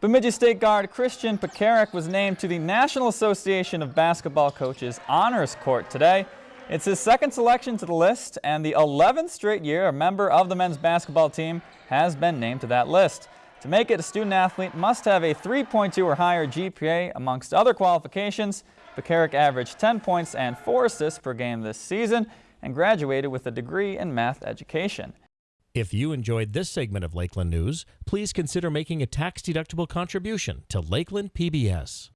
Bemidji State guard Christian Pekarik was named to the National Association of Basketball Coaches Honors Court today. It's his second selection to the list and the 11th straight year a member of the men's basketball team has been named to that list. To make it, a student athlete must have a 3.2 or higher GPA amongst other qualifications. Pekarik averaged 10 points and 4 assists per game this season and graduated with a degree in math education. If you enjoyed this segment of Lakeland News, please consider making a tax-deductible contribution to Lakeland PBS.